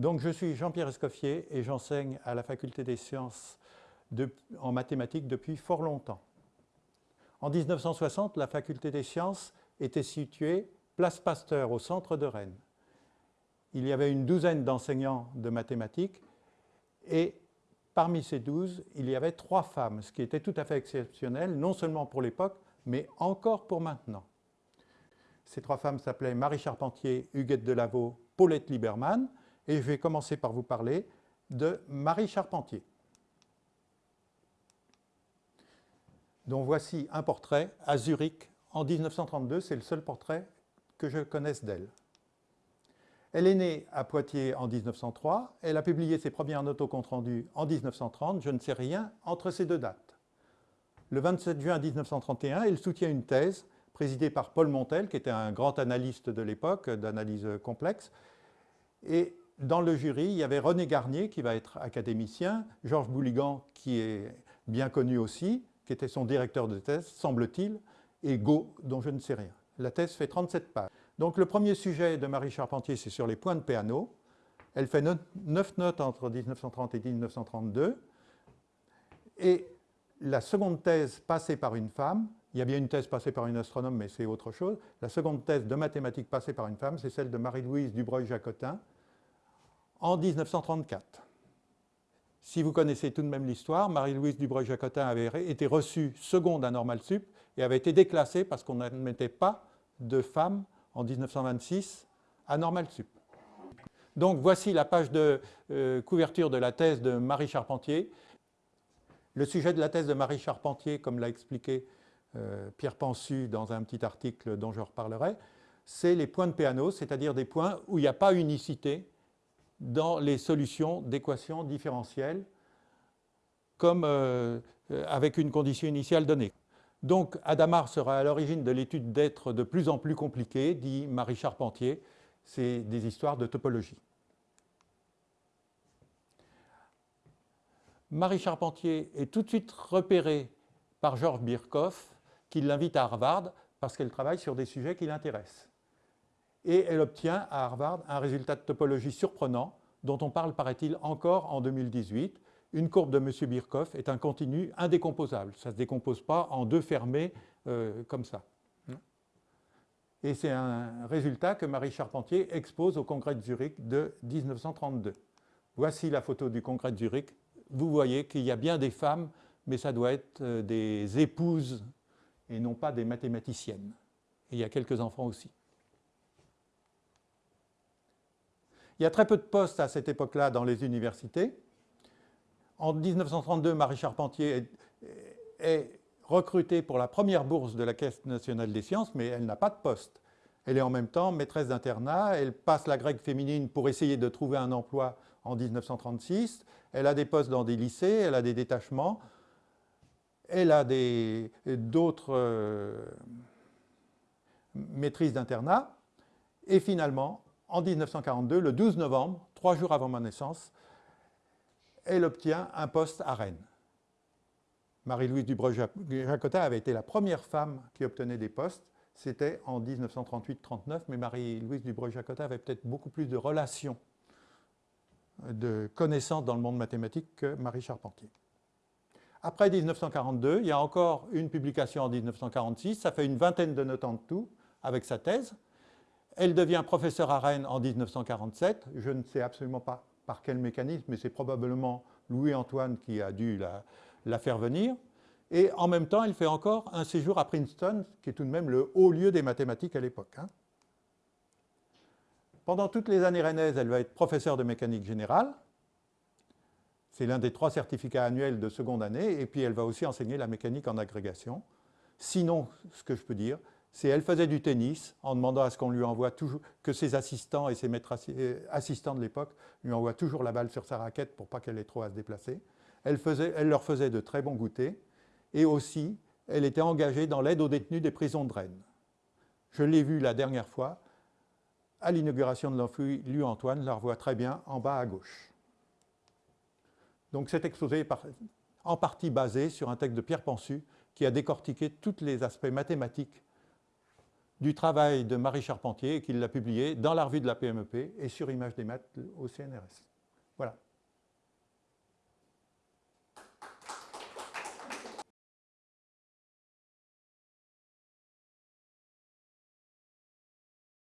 Donc je suis Jean-Pierre Escoffier et j'enseigne à la Faculté des sciences en mathématiques depuis fort longtemps. En 1960, la Faculté des sciences était située place Pasteur au centre de Rennes. Il y avait une douzaine d'enseignants de mathématiques et parmi ces douze, il y avait trois femmes, ce qui était tout à fait exceptionnel, non seulement pour l'époque, mais encore pour maintenant. Ces trois femmes s'appelaient Marie Charpentier, Huguette Delaveau, Paulette Lieberman, et je vais commencer par vous parler de Marie Charpentier. dont voici un portrait à Zurich en 1932. C'est le seul portrait que je connaisse d'elle. Elle est née à Poitiers en 1903. Elle a publié ses premières notes au compte-rendu en 1930. Je ne sais rien entre ces deux dates. Le 27 juin 1931, elle soutient une thèse présidée par Paul Montel, qui était un grand analyste de l'époque, d'analyse complexe. Et dans le jury, il y avait René Garnier, qui va être académicien, Georges Bouligan, qui est bien connu aussi, qui était son directeur de thèse, semble-t-il, et Go, dont je ne sais rien. La thèse fait 37 pages. Donc le premier sujet de Marie Charpentier, c'est sur les points de Peano. Elle fait 9 notes entre 1930 et 1932. Et la seconde thèse passée par une femme, il y a bien une thèse passée par une astronome, mais c'est autre chose. La seconde thèse de mathématiques passée par une femme, c'est celle de Marie-Louise Dubreuil-Jacotin en 1934. Si vous connaissez tout de même l'histoire, Marie-Louise Dubreuil-Jacotin avait été reçue seconde à Normal Sup et avait été déclassée parce qu'on n'admettait pas de femmes en 1926 à Normal Sup. Donc voici la page de euh, couverture de la thèse de Marie Charpentier. Le sujet de la thèse de Marie Charpentier, comme l'a expliqué euh, Pierre Pensu dans un petit article dont je reparlerai, c'est les points de Peano, c'est-à-dire des points où il n'y a pas unicité, dans les solutions d'équations différentielles comme euh, avec une condition initiale donnée. Donc Adamar sera à l'origine de l'étude d'êtres de plus en plus compliqués, dit Marie Charpentier, c'est des histoires de topologie. Marie Charpentier est tout de suite repérée par Georges Birkhoff, qui l'invite à Harvard parce qu'elle travaille sur des sujets qui l'intéressent et elle obtient à Harvard un résultat de topologie surprenant dont on parle, paraît-il, encore en 2018. Une courbe de M. Birkhoff est un continu indécomposable. Ça ne se décompose pas en deux fermés euh, comme ça. Et c'est un résultat que Marie Charpentier expose au congrès de Zurich de 1932. Voici la photo du congrès de Zurich. Vous voyez qu'il y a bien des femmes, mais ça doit être euh, des épouses et non pas des mathématiciennes. Et il y a quelques enfants aussi. Il y a très peu de postes à cette époque-là dans les universités. En 1932, Marie Charpentier est, recrutée pour la première bourse de la Caisse nationale des sciences, mais elle n'a pas de poste. Elle est en même temps maîtresse d'internat, elle passe la grecque féminine pour essayer de trouver un emploi en 1936, elle a des postes dans des lycées, elle a des détachements, elle a d'autres euh, maîtrises d'internat, et finalement, en 1942, le 12 novembre, trois jours avant ma naissance, elle obtient un poste à Rennes. Marie-Louise Dubreuil-Jacotin avait été la première femme qui obtenait des postes. C'était en 1938-39, mais Marie-Louise Dubreuil-Jacotin avait peut-être beaucoup plus de relations, de connaissances dans le monde mathématique que Marie Charpentier. Après 1942, il y a encore une publication en 1946, ça fait une vingtaine de notes en tout avec sa thèse. Elle devient professeure à Rennes en 1947. Je ne sais absolument pas par quel mécanisme, mais c'est probablement Louis-Antoine qui a dû la, faire venir. Et en même temps, elle fait encore un séjour à Princeton, qui est tout de même le haut lieu des mathématiques à l'époque. Hein. Pendant toutes les années rennaises, elle va être professeure de mécanique générale. C'est l'un des trois certificats annuels de seconde année. Et puis, elle va aussi enseigner la mécanique en agrégation. Sinon, ce que je peux dire, c'est elle faisait du tennis en demandant à ce qu'on lui envoie toujours, que ses assistants et ses maîtres euh, assistants de l'époque lui envoient toujours la balle sur sa raquette pour pas qu'elle ait trop à se déplacer. Elle, leur faisait de très bons goûters et aussi elle était engagée dans l'aide aux détenus des prisons de Rennes. Je l'ai vue la dernière fois à l'inauguration de l'amphi Louis Antoine, la revoit très bien en bas à gauche. Donc cet exposé est en partie basé sur un texte de Pierre Pensu qui a décortiqué tous les aspects mathématiques du travail de Marie Charpentier et qu'il l'a publié dans la revue de la PMEP et sur Image des maths au CNRS. Voilà.